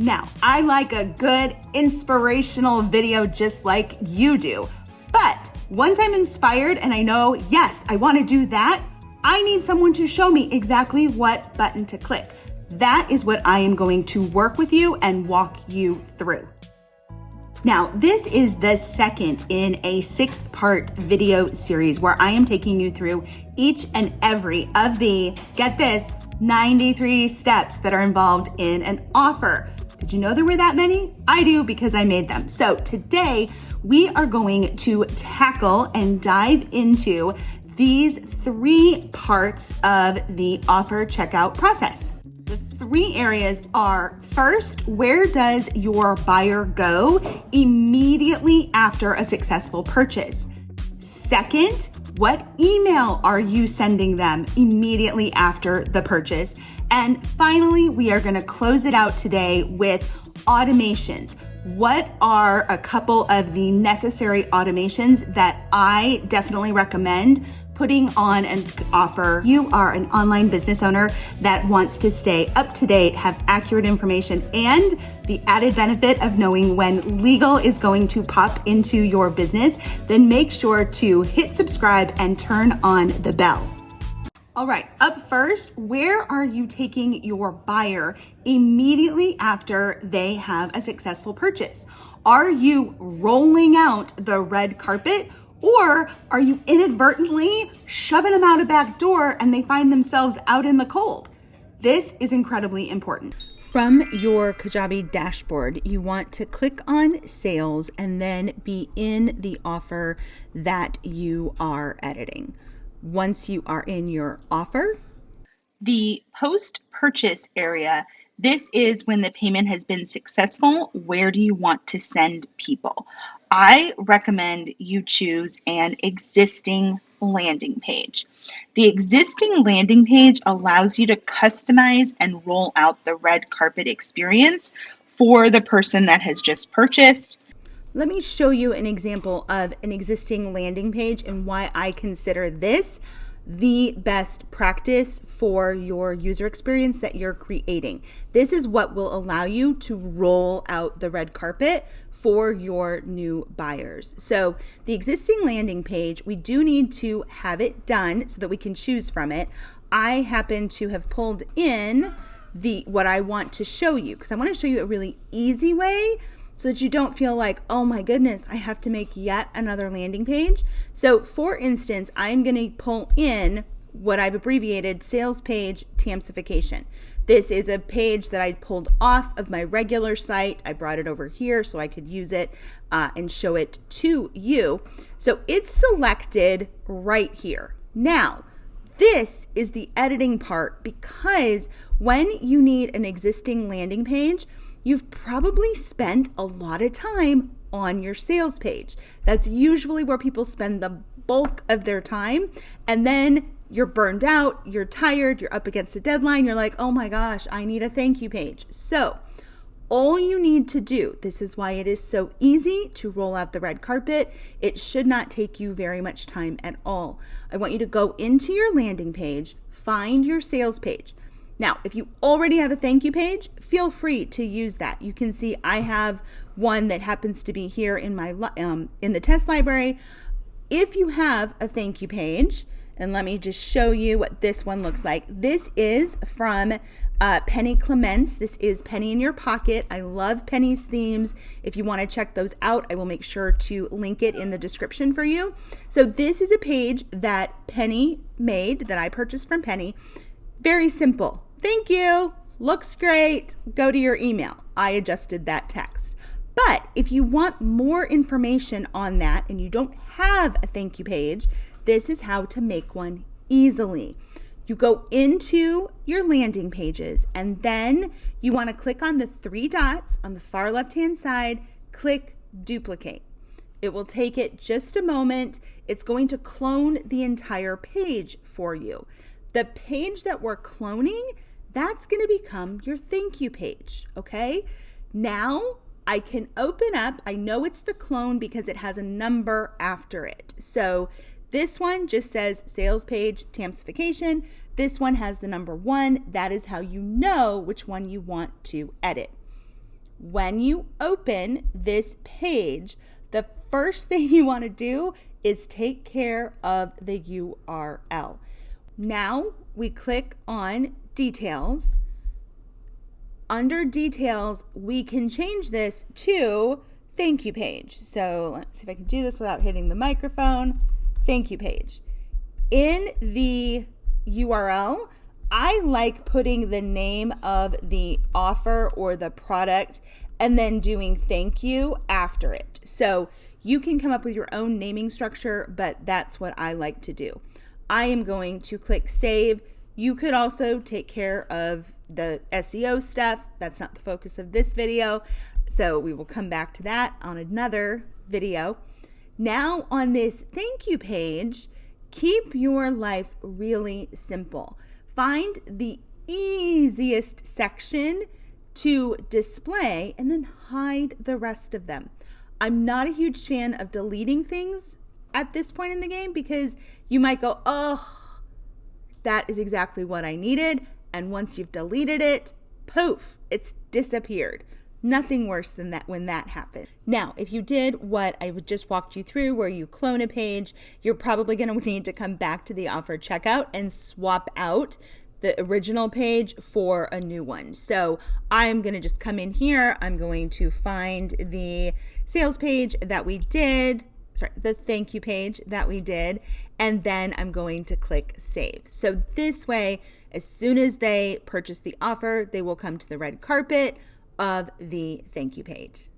Now, I like a good inspirational video just like you do. But once I'm inspired and I know, yes, I wanna do that, I need someone to show me exactly what button to click. That is what I am going to work with you and walk you through. Now, this is the second in a six part video series where I am taking you through each and every of the, get this, 93 steps that are involved in an offer. Did you know there were that many? I do because I made them. So today we are going to tackle and dive into these three parts of the offer checkout process. The three areas are first, where does your buyer go immediately after a successful purchase? Second, what email are you sending them immediately after the purchase? And finally, we are gonna close it out today with automations. What are a couple of the necessary automations that I definitely recommend putting on an offer. You are an online business owner that wants to stay up to date, have accurate information, and the added benefit of knowing when legal is going to pop into your business, then make sure to hit subscribe and turn on the bell. All right, up first, where are you taking your buyer immediately after they have a successful purchase? Are you rolling out the red carpet or are you inadvertently shoving them out a back door and they find themselves out in the cold? This is incredibly important. From your Kajabi dashboard, you want to click on sales and then be in the offer that you are editing once you are in your offer. The post purchase area, this is when the payment has been successful. Where do you want to send people? I recommend you choose an existing landing page. The existing landing page allows you to customize and roll out the red carpet experience for the person that has just purchased. Let me show you an example of an existing landing page and why I consider this the best practice for your user experience that you're creating. This is what will allow you to roll out the red carpet for your new buyers. So the existing landing page, we do need to have it done so that we can choose from it. I happen to have pulled in the what I want to show you because I want to show you a really easy way so that you don't feel like, oh my goodness, I have to make yet another landing page. So for instance, I'm gonna pull in what I've abbreviated sales page Tamsification. This is a page that I pulled off of my regular site. I brought it over here so I could use it uh, and show it to you. So it's selected right here. Now, this is the editing part because when you need an existing landing page, you've probably spent a lot of time on your sales page. That's usually where people spend the bulk of their time. And then you're burned out, you're tired, you're up against a deadline, you're like, oh my gosh, I need a thank you page. So, all you need to do, this is why it is so easy to roll out the red carpet. It should not take you very much time at all. I want you to go into your landing page, find your sales page. Now, if you already have a thank you page, feel free to use that. You can see I have one that happens to be here in my um, in the test library. If you have a thank you page, and let me just show you what this one looks like. This is from uh, Penny Clements. This is Penny in Your Pocket. I love Penny's themes. If you want to check those out, I will make sure to link it in the description for you. So this is a page that Penny made, that I purchased from Penny. Very simple. Thank you. Looks great. Go to your email. I adjusted that text. But if you want more information on that and you don't have a thank you page, this is how to make one easily. You go into your landing pages and then you want to click on the three dots on the far left hand side, click duplicate. It will take it just a moment. It's going to clone the entire page for you. The page that we're cloning that's going to become your thank you page. Okay. Now I can open up, I know it's the clone because it has a number after it. So this one just says sales page Tamsification. This one has the number one. That is how you know which one you want to edit. when you open this page, the first thing you want to do is take care of the URL. Now we click on details. Under details, we can change this to thank you page. So let's see if I can do this without hitting the microphone. Thank you page. In the URL, I like putting the name of the offer or the product and then doing thank you after it. So you can come up with your own naming structure, but that's what I like to do. I am going to click save. You could also take care of the SEO stuff. That's not the focus of this video. So we will come back to that on another video. Now on this thank you page, keep your life really simple. Find the easiest section to display and then hide the rest of them. I'm not a huge fan of deleting things at this point in the game because you might go, oh, that is exactly what I needed. And once you've deleted it, poof, it's disappeared. Nothing worse than that when that happened. Now, if you did what I just walked you through, where you clone a page, you're probably going to need to come back to the offer checkout and swap out the original page for a new one. So I'm going to just come in here. I'm going to find the sales page that we did, sorry, the thank you page that we did, and then I'm going to click save. So this way, as soon as they purchase the offer, they will come to the red carpet of the thank you page.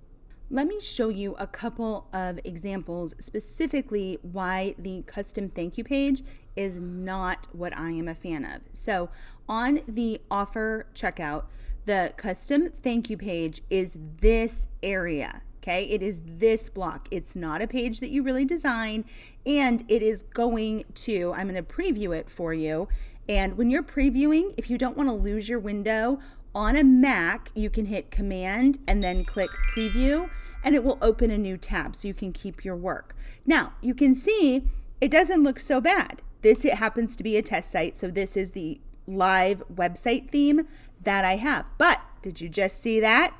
Let me show you a couple of examples specifically why the custom thank you page is not what I am a fan of. So on the offer checkout, the custom thank you page is this area. Okay, it is this block. It's not a page that you really design, and it is going to, I'm going to preview it for you. And when you're previewing, if you don't want to lose your window, on a Mac, you can hit Command and then click Preview, and it will open a new tab so you can keep your work. Now, you can see it doesn't look so bad. This it happens to be a test site, so this is the live website theme that I have. But did you just see that?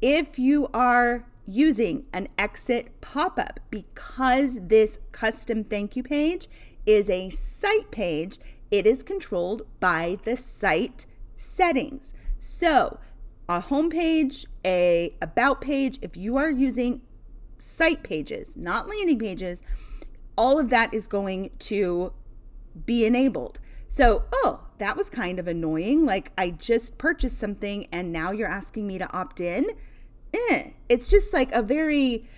If you are using an exit pop-up because this custom thank you page is a site page, it is controlled by the site settings. So a home page, a about page, if you are using site pages, not landing pages, all of that is going to be enabled. So, oh, that was kind of annoying. Like I just purchased something and now you're asking me to opt in. Eh. It's just like a very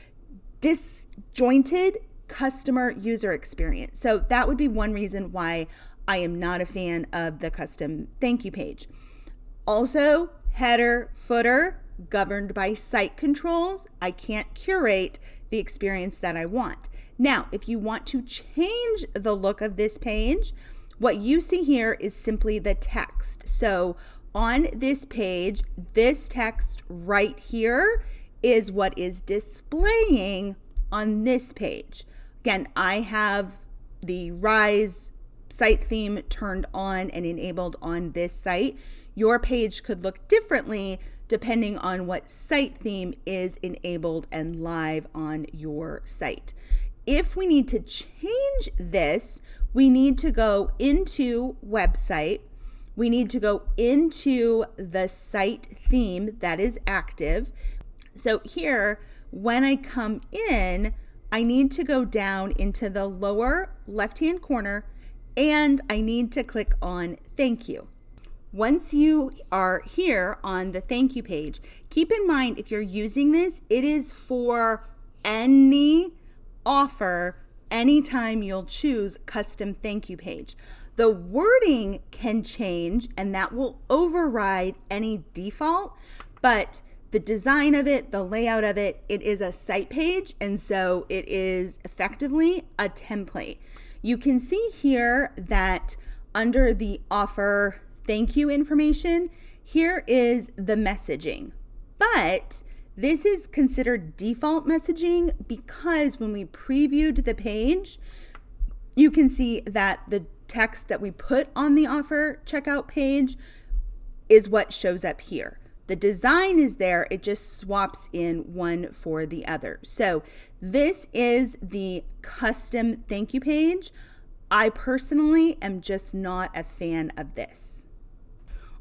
disjointed customer user experience. So that would be one reason why I am not a fan of the custom thank you page. Also, header, footer, governed by site controls. I can't curate the experience that I want. Now, if you want to change the look of this page, what you see here is simply the text. So on this page, this text right here is what is displaying on this page. Again, I have the Rise site theme turned on and enabled on this site. Your page could look differently depending on what site theme is enabled and live on your site. If we need to change this, we need to go into website. We need to go into the site theme that is active. So here, when I come in, I need to go down into the lower left-hand corner and I need to click on thank you. Once you are here on the thank you page, keep in mind if you're using this, it is for any offer anytime you'll choose custom thank you page. The wording can change and that will override any default, but the design of it, the layout of it, it is a site page and so it is effectively a template. You can see here that under the offer thank you information, here is the messaging. But this is considered default messaging because when we previewed the page, you can see that the text that we put on the offer checkout page is what shows up here. The design is there, it just swaps in one for the other. So this is the custom thank you page. I personally am just not a fan of this.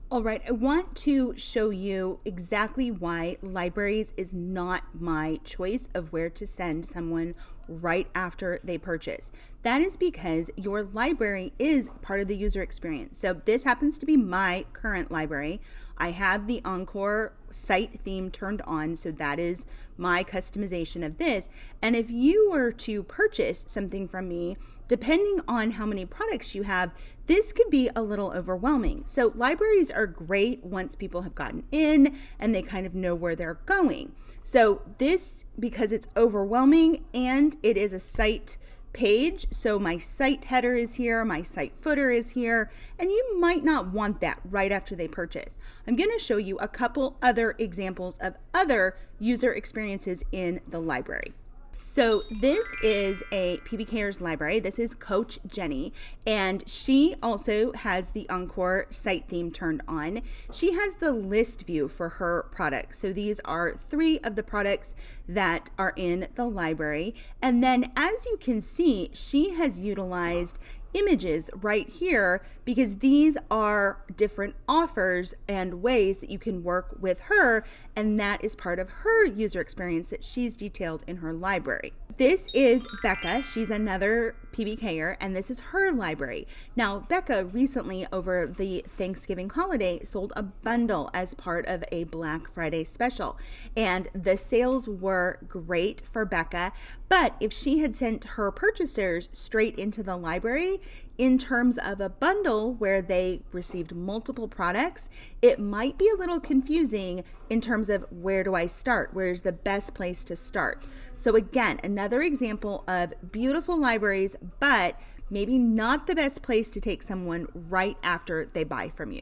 All right, I want to show you exactly why libraries is not my choice of where to send someone right after they purchase. That is because your library is part of the user experience. So this happens to be my current library. I have the Encore site theme turned on, so that is my customization of this. And if you were to purchase something from me, depending on how many products you have, this could be a little overwhelming. So libraries are great once people have gotten in and they kind of know where they're going. So this, because it's overwhelming and it is a site page, so my site header is here, my site footer is here, and you might not want that right after they purchase. I'm gonna show you a couple other examples of other user experiences in the library. So this is a PB Cares library. This is Coach Jenny, and she also has the Encore site theme turned on. She has the list view for her products. So these are three of the products that are in the library. And then as you can see, she has utilized images right here because these are different offers and ways that you can work with her and that is part of her user experience that she's detailed in her library. This is Becca. She's another PBKer, and this is her library. Now, Becca recently, over the Thanksgiving holiday, sold a bundle as part of a Black Friday special. And the sales were great for Becca. But if she had sent her purchasers straight into the library, in terms of a bundle where they received multiple products, it might be a little confusing in terms of where do I start? Where's the best place to start? So, again, another example of beautiful libraries, but maybe not the best place to take someone right after they buy from you.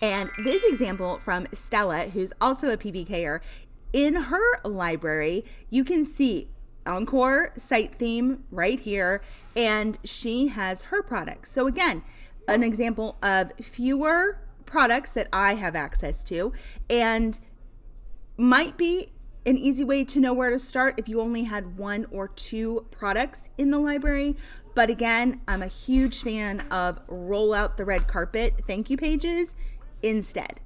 And this example from Stella, who's also a PBKer, in her library, you can see Encore site theme right here, and she has her products. So again, an example of fewer products that I have access to, and might be an easy way to know where to start if you only had one or two products in the library. But again, I'm a huge fan of roll out the red carpet thank you pages instead.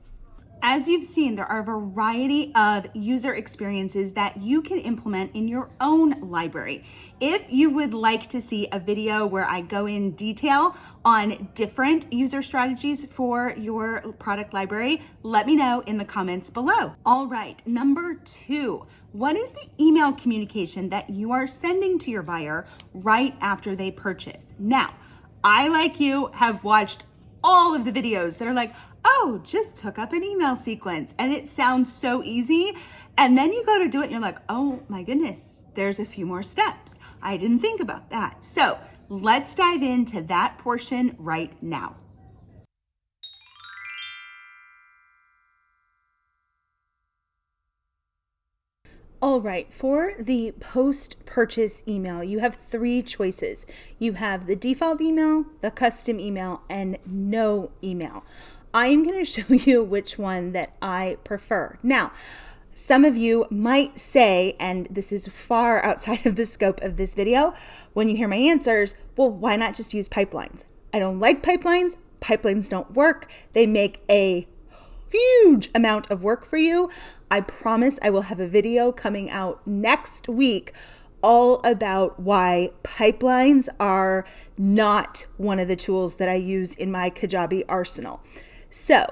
As you've seen, there are a variety of user experiences that you can implement in your own library. If you would like to see a video where I go in detail on different user strategies for your product library, let me know in the comments below. All right, number two, what is the email communication that you are sending to your buyer right after they purchase? Now, I, like you, have watched all of the videos that are like, oh, just hook up an email sequence. And it sounds so easy. And then you go to do it and you're like, oh my goodness, there's a few more steps. I didn't think about that. So let's dive into that portion right now. All right, for the post purchase email, you have three choices. You have the default email, the custom email, and no email. I am going to show you which one that I prefer. Now, some of you might say, and this is far outside of the scope of this video, when you hear my answers, well, why not just use pipelines? I don't like pipelines. Pipelines don't work. They make a huge amount of work for you. I promise I will have a video coming out next week all about why pipelines are not one of the tools that I use in my Kajabi arsenal. So,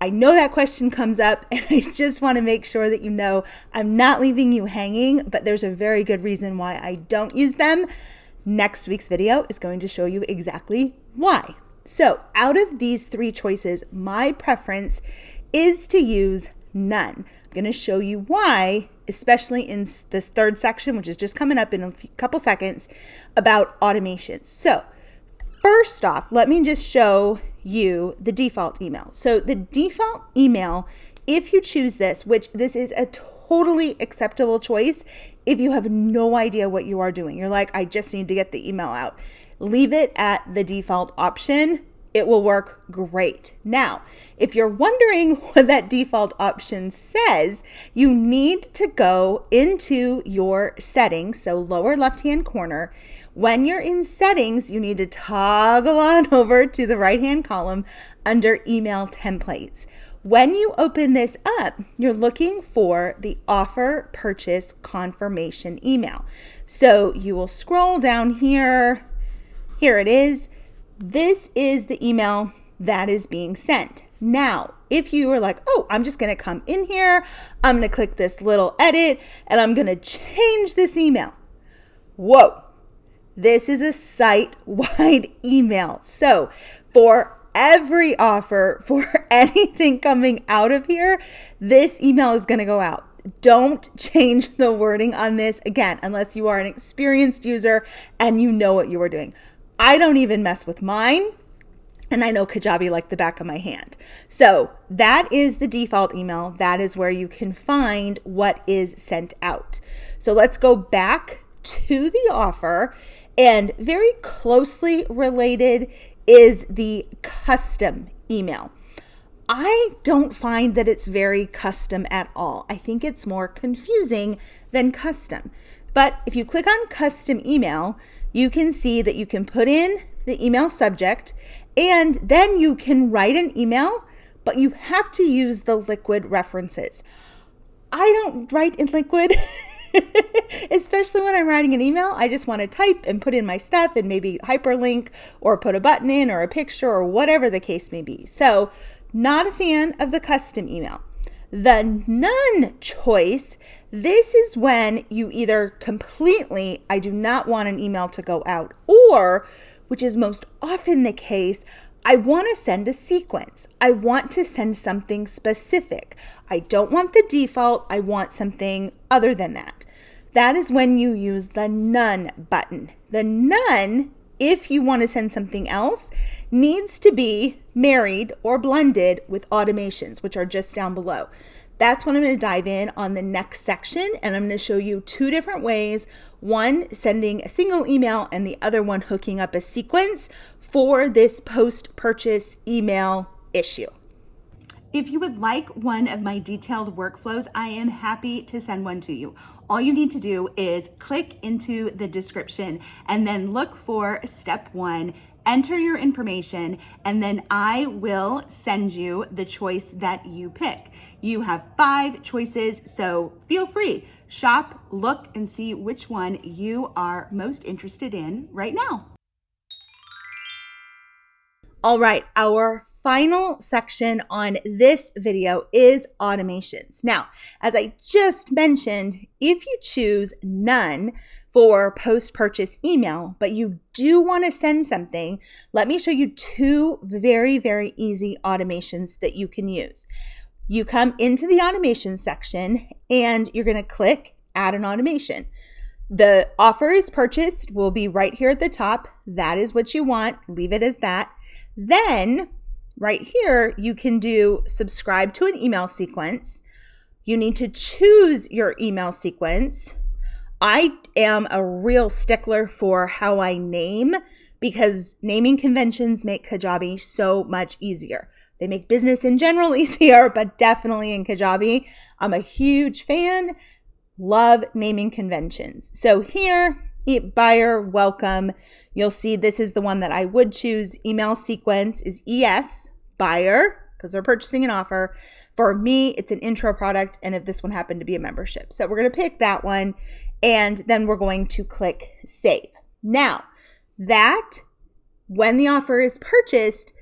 I know that question comes up, and I just want to make sure that you know I'm not leaving you hanging, but there's a very good reason why I don't use them. Next week's video is going to show you exactly why. So, out of these three choices, my preference is to use none. I'm going to show you why, especially in this third section, which is just coming up in a couple seconds, about automation. So, first off, let me just show you the default email. So the default email, if you choose this, which this is a totally acceptable choice if you have no idea what you are doing. You're like, I just need to get the email out. Leave it at the default option. it will work great. Now, if you're wondering what that default option says, you need to go into your settings, so lower left hand corner. When you're in settings, you need to toggle on over to the right hand column under email templates. When you open this up, you're looking for the offer purchase confirmation email. So you will scroll down here. Here it is. This is the email that is being sent. Now, if you are like, oh, I'm just going to come in here, I'm to click this little edit, and I'm going to change this email. Whoa, this is a site wide email. So, for every offer, for anything coming out of here, this email is going to go out. Don't change the wording on this again, unless you are an experienced user and you know what you are doing. I don't even mess with mine. And I know Kajabi like the back of my hand. So that is the default email. That is where you can find what is sent out. So let's go back to the offer. And very closely related is the custom email. I don't find that it's very custom at all. I think it's more confusing than custom. But if you click on custom email, you can see that you can put in the email subject and then you can write an email, but you have to use the liquid references. I don't write in liquid. Especially when I'm writing an email, I just want to type and put in my stuff and maybe hyperlink or put a button in or a picture or whatever the case may be. So, not a fan of the custom email. The none choice this is when you either completely, I do not want an email to go out, or, which is most often the case, I want to send a sequence. I want to send something specific. I don't want the default. I want something other than that. That is when you use the none button. The none, if you want to send something else, needs to be married or blended with automations, which are just down below. That's when I'm going to dive in on the next section. And I'm going to show you two different ways one, sending a single email, and the other one, hooking up a sequence for this post purchase email issue. If you would like one of my detailed workflows, I am happy to send one to you. All you need to do is click into the description and then look for step one enter your information, and then I will send you the choice that you pick. You have five choices, so feel free. Shop, look, and see which one you are most interested in right now. All right, our final section on this video is automations. Now, as I just mentioned, if you choose none, for post purchase email, but you do want to send something, let me show you two very, very easy automations that you can use. You come into the automation section and you're going to click add an automation. The offer is purchased will be right here at the top. That is what you want. Leave it as that. Then, right here, you can do subscribe to an email sequence. You need to choose your email sequence I am a real stickler for how I name because naming conventions make Kajabi so much easier. They make business in general easier, but definitely in Kajabi. I'm a huge fan. Love naming conventions. So here, buyer welcome. You'll see this is the one that I would choose. Email sequence is ES, buyer, because they're purchasing an offer. For me, it's an intro product, and if this one happened to be a membership. So we're going to pick that one and then we're going to click save. Now, that when the offer is purchased,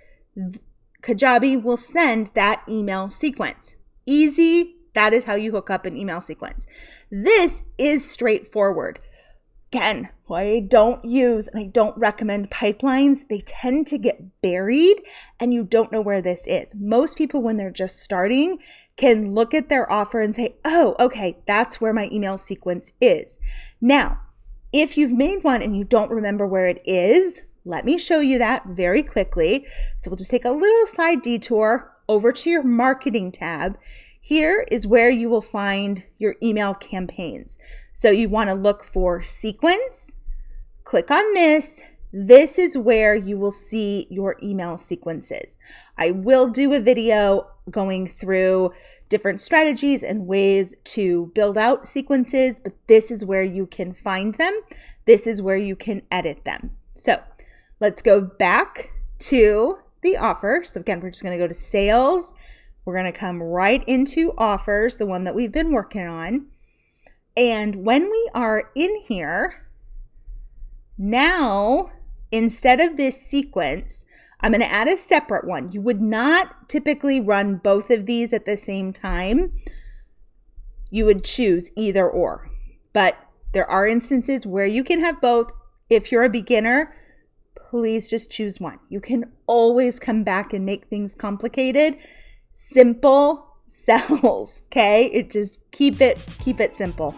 Kajabi will send that email sequence. Easy, that is how you hook up an email sequence. This is straightforward. Again, I don't use and I don't recommend pipelines. They tend to get buried and you don't know where this is. Most people, when they're just starting, can look at their offer and say, oh, okay, that's where my email sequence is. Now, if you've made one and you don't remember where it is, let me show you that very quickly. So we'll just take a little side detour over to your marketing tab. Here is where you will find your email campaigns. So you want to look for sequence, click on this, this is where you will see your email sequences. I will do a video going through different strategies and ways to build out sequences, but this is where you can find them. This is where you can edit them. So let's go back to the offer. So again, we're just going to go to sales. We're going to come right into offers, the one that we've been working on. And when we are in here, now instead of this sequence, I'm going to add a separate one. You would not typically run both of these at the same time. You would choose either or. But there are instances where you can have both. If you're a beginner, please just choose one. You can always come back and make things complicated. Simple sells, okay? It just keep it keep it simple.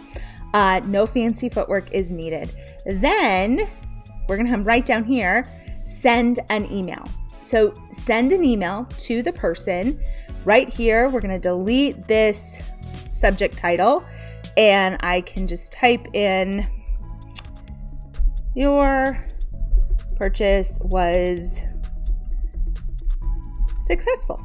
Uh, no fancy footwork is needed. Then we're to come right down here, send an email. So send an email to the person. Right here, we're to delete this subject title and I can just type in your purchase was successful.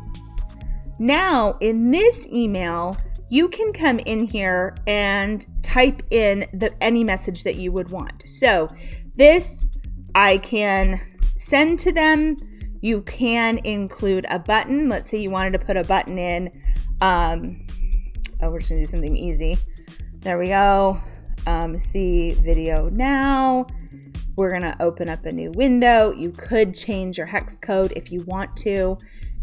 Now, in this email, you can come in here and type in the any message that you would want. So, this I can send to them. You can include a button. Let's say you wanted to put a button in. Um, oh, we're just gonna do something easy. There we go. Um, see video now. We're gonna open up a new window. You could change your hex code if you want to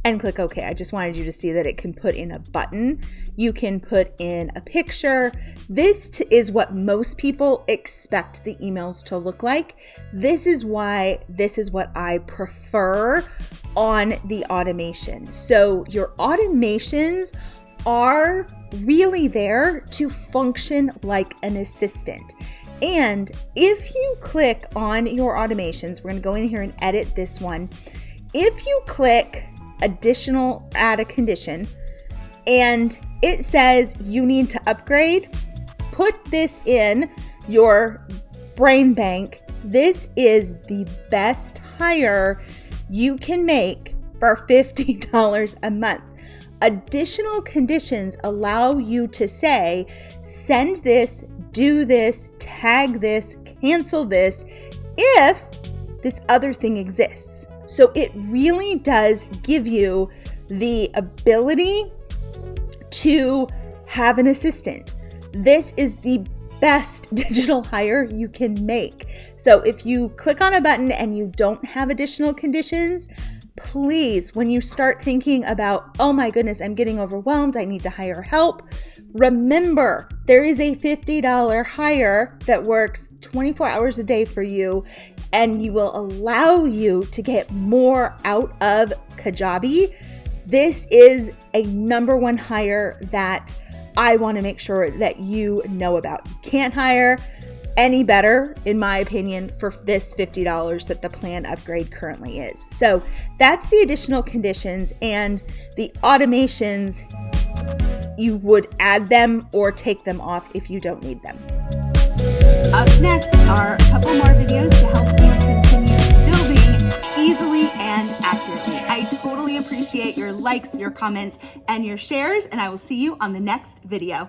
and click OK. I just wanted you to see that it can put in a button. You can put in a picture. This is what most people expect the emails to look like. This is why this is what I prefer on the automation. So your automations are really there to function like an assistant. And if you click on your automations, we're going to go in here and edit this one. If you click additional add a condition and it says you need to upgrade, put this in your brain bank. This is the best hire you can make for $50 a month. Additional conditions allow you to say, send this, do this, tag this, cancel this, if this other thing exists. So it really does give you the ability to have an assistant. This is the best digital hire you can make. So if you click on a button and you don't have additional conditions, please, when you start thinking about, oh my goodness, I'm getting overwhelmed, I need to hire help, remember there is a $50 hire that works 24 hours a day for you and you will allow you to get more out of Kajabi. This is a number one hire that I want to make sure that you know about. You can't hire any better, in my opinion, for this $50 that the plan upgrade currently is. So that's the additional conditions and the automations. You would add them or take them off if you don't need them. Up next are a couple more videos to help you continue building easily and accurately. I totally appreciate your likes, your comments, and your shares, and I will see you on the next video.